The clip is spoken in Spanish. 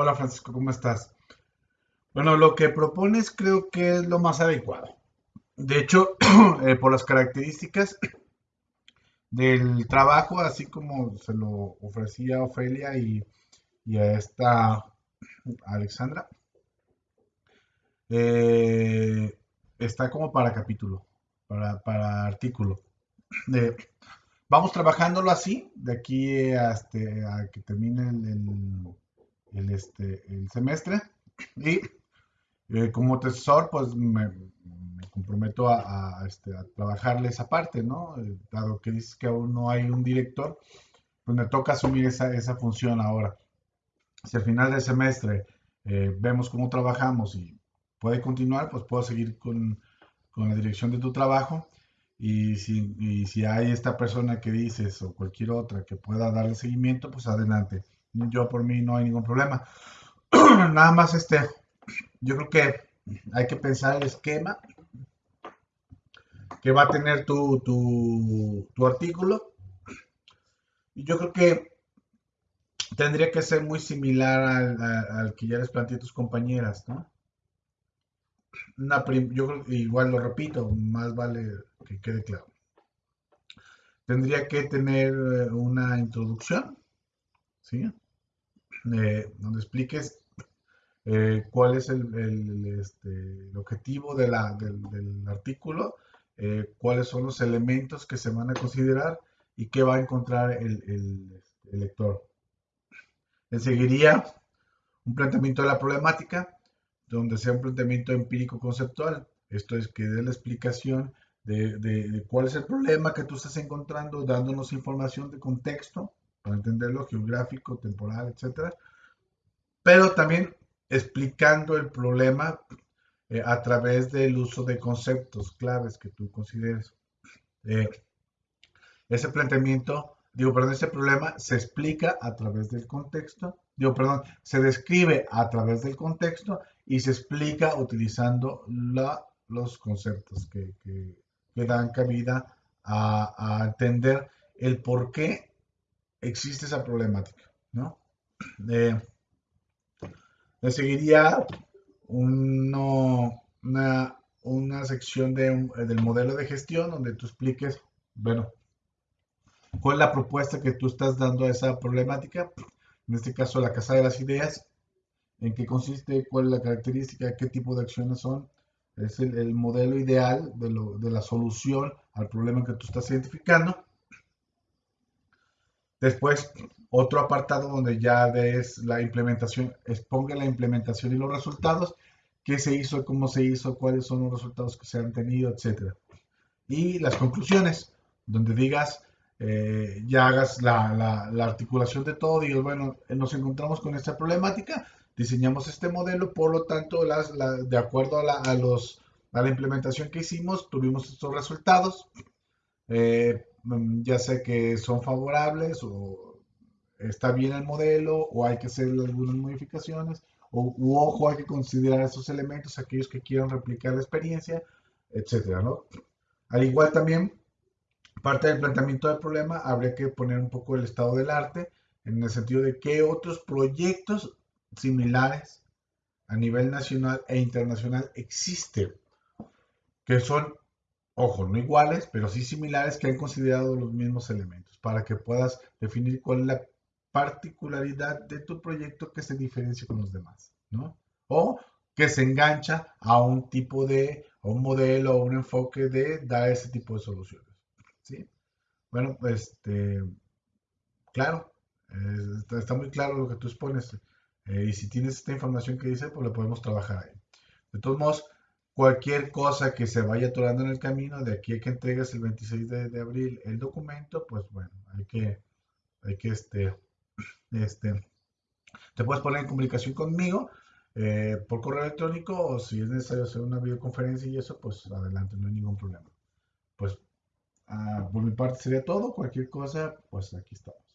Hola Francisco, ¿cómo estás? Bueno, lo que propones creo que es lo más adecuado. De hecho, eh, por las características del trabajo, así como se lo ofrecía Ofelia y, a esta Alexandra, eh, está como para capítulo, para, artículo. vamos trabajándolo así, de aquí hasta a que termine el, este, el semestre. Y eh, como tesor, pues me, comprometo este, a, trabajarle esa parte, ¿no? Eh, dado que dices que aún no hay un director, pues me toca asumir esa, esa función ahora. Si al final del semestre eh, vemos cómo trabajamos y puede continuar, pues puedo seguir con, con la dirección de tu trabajo. Y si, y si hay esta persona que dices o cualquier otra que pueda darle seguimiento, pues adelante. Yo por mí no hay ningún problema. Nada más este, yo creo que hay que pensar el esquema que va a tener tu, tu, artículo. Y yo creo que tendría que ser muy similar al, que ya les planteé a tus compañeras, ¿no? yo creo igual lo repito, más vale que quede claro. Tendría que tener eh, una introducción, ¿sí? Eh, donde expliques eh, cuál es el, este, objetivo del, artículo, eh, cuáles son los elementos que se van a considerar y qué va a encontrar el, lector. seguiría un planteamiento de la problemática, donde sea un planteamiento empírico conceptual. Esto es que dé la explicación de, cuál es el problema que tú estás encontrando, dándonos información de contexto para entenderlo, geográfico, temporal, etc. Pero también explicando el problema eh, a través del uso de conceptos claves que tú consideres. Eh, ese planteamiento, digo, perdón, ese problema se explica a través del contexto, digo, perdón, se describe a través del contexto y se explica utilizando los conceptos que, que, dan cabida a, a, entender el por qué existe esa problemática, ¿no? Le seguiría una, una, sección de, del modelo de gestión donde tú expliques, bueno, cuál es la propuesta que tú estás dando a esa problemática, en este caso la casa de las ideas, en qué consiste, cuál es la característica, qué tipo de acciones son, es el, el modelo ideal de, lo, de la solución al problema que tú estás identificando. Después, otro apartado donde ya ves la implementación, exponga la implementación y los resultados, qué se hizo, cómo se hizo, cuáles son los resultados que se han tenido, etc. Y las conclusiones, donde digas, eh, ya hagas la, articulación de todo, digas, bueno, nos encontramos con esta problemática, diseñamos este modelo, por lo tanto, las, de acuerdo a, la, los, a la implementación que hicimos, tuvimos estos resultados. Eh, ya sé que son favorables o está bien el modelo o hay que hacer algunas modificaciones o ojo hay que considerar esos elementos aquellos que quieran replicar la experiencia, etcétera, ¿no? Al igual también parte del planteamiento del problema habría que poner un poco el estado del arte en el sentido de qué otros proyectos similares a nivel nacional e internacional existen que son ojo, no iguales, pero sí similares que han considerado los mismos elementos para que puedas definir cuál es la particularidad de tu proyecto que se diferencia con los demás, ¿no? O que se engancha a un tipo de, un modelo o un enfoque de dar ese tipo de soluciones, ¿sí? Bueno, este, claro, está, muy claro lo que tú expones. Eh, y si tienes esta información que dice, pues lo podemos trabajar ahí. De todos modos, cualquier cosa que se vaya atorando en el camino, de aquí a que entregues el 26 de, abril el documento, pues bueno, hay que, hay que este, este, te puedes poner en comunicación conmigo eh, por correo electrónico o si es necesario hacer una videoconferencia y eso, pues adelante, no hay ningún problema. Pues ah, por mi parte sería todo. Cualquier cosa, pues aquí estamos.